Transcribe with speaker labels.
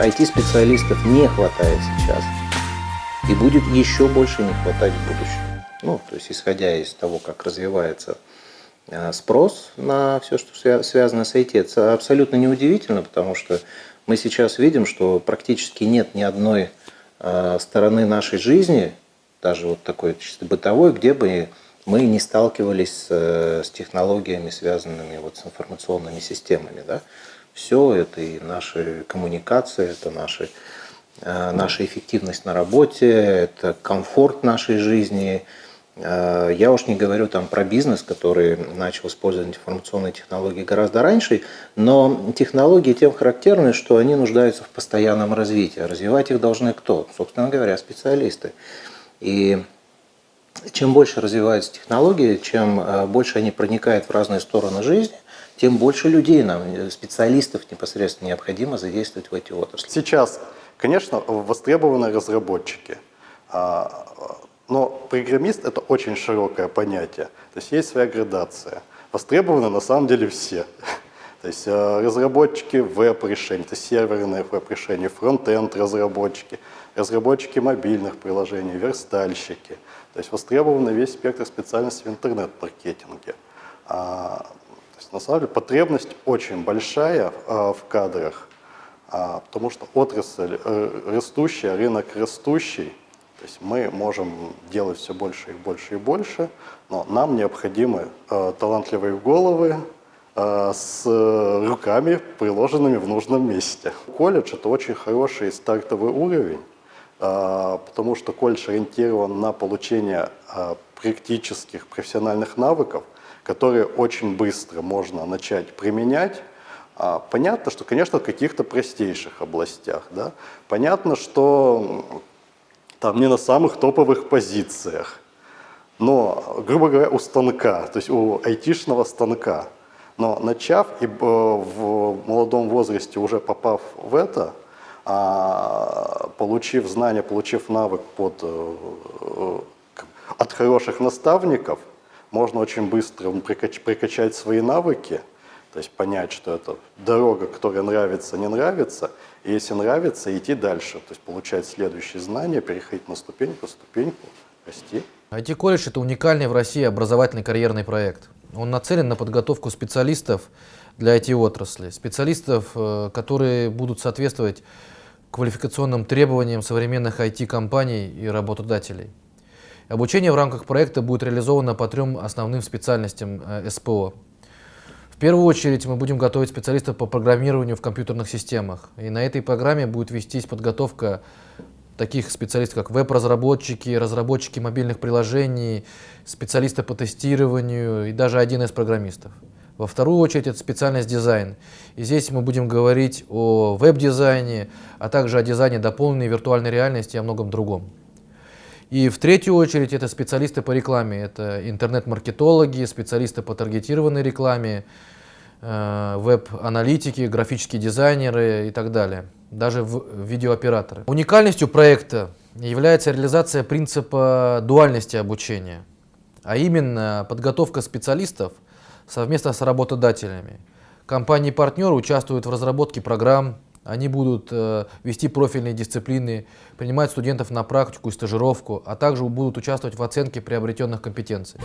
Speaker 1: IT-специалистов не хватает сейчас. И будет еще больше не хватать в будущем. Ну, то есть, исходя из того, как развивается а, спрос на все, что связано с IT, это абсолютно неудивительно, потому что мы сейчас видим, что практически нет ни одной а, стороны нашей жизни, даже вот такой чисто бытовой, где бы мы не сталкивались с, с технологиями, связанными вот с информационными системами. Да? Все это и наши коммуникации, это наши, а, наша эффективность на работе, это комфорт нашей жизни, Э, я уж не говорю там про бизнес, который начал использовать информационные технологии гораздо раньше, но технологии тем характерны, что они нуждаются в постоянном развитии. Развивать их должны кто? Собственно говоря, специалисты. И чем больше развиваются технологии, чем э, больше они проникают в разные стороны жизни, тем больше людей нам, э, специалистов непосредственно необходимо задействовать в эти отрасли.
Speaker 2: Сейчас, конечно, востребованы разработчики а, но программист – это очень широкое понятие. То есть есть своя градация. Востребованы на самом деле все. То есть э, разработчики веб-решений, то есть серверные веб-решения, фронт-энд разработчики, разработчики мобильных приложений, верстальщики. То есть востребован весь спектр специальностей в интернет-маркетинге. То есть на самом деле потребность очень большая а, в кадрах, а, потому что отрасль э, растущая, рынок растущий, то есть мы можем делать все больше и больше и больше, но нам необходимы э, талантливые головы э, с руками, приложенными в нужном месте. Колледж – это очень хороший стартовый уровень, э, потому что колледж ориентирован на получение э, практических профессиональных навыков, которые очень быстро можно начать применять, а, Понятно, что, конечно, в каких-то простейших областях. Да? Понятно, что там не на самых топовых позициях, но, грубо говоря, у станка, то есть у айтишного станка. Но начав и э, в молодом возрасте уже попав в это, а, получив знания, получив навык под, э, э, от хороших наставников, можно очень быстро прикачать свои навыки, то есть понять, что это дорога, которая нравится, не нравится, и если нравится, идти дальше, то есть получать следующие знания, переходить на ступеньку, ступеньку, расти.
Speaker 3: IT-колледж – это уникальный в России образовательный карьерный проект. Он нацелен на подготовку специалистов для IT-отрасли, специалистов, э, которые будут соответствовать квалификационным требованиям современных IT-компаний и работодателей. Обучение в рамках проекта будет реализовано по трем основным специальностям э, СПО – в первую очередь мы будем готовить специалистов по программированию в компьютерных системах. И на этой программе будет вестись подготовка таких специалистов, как веб-разработчики, разработчики мобильных приложений, специалисты по тестированию и даже один из программистов. Во вторую очередь это специальность дизайн. И здесь мы будем говорить о веб-дизайне, а также о дизайне дополненной виртуальной реальности и о многом другом. И в третью очередь это специалисты по рекламе, это интернет-маркетологи, специалисты по таргетированной рекламе, э, веб-аналитики, графические дизайнеры и так далее, даже видеооператоры. Уникальностью проекта является реализация принципа дуальности обучения, а именно подготовка специалистов совместно с работодателями. Компании-партнеры участвуют в разработке программ, они будут э, вести профильные дисциплины, принимать студентов на практику и стажировку, а также будут участвовать в оценке приобретенных компетенций.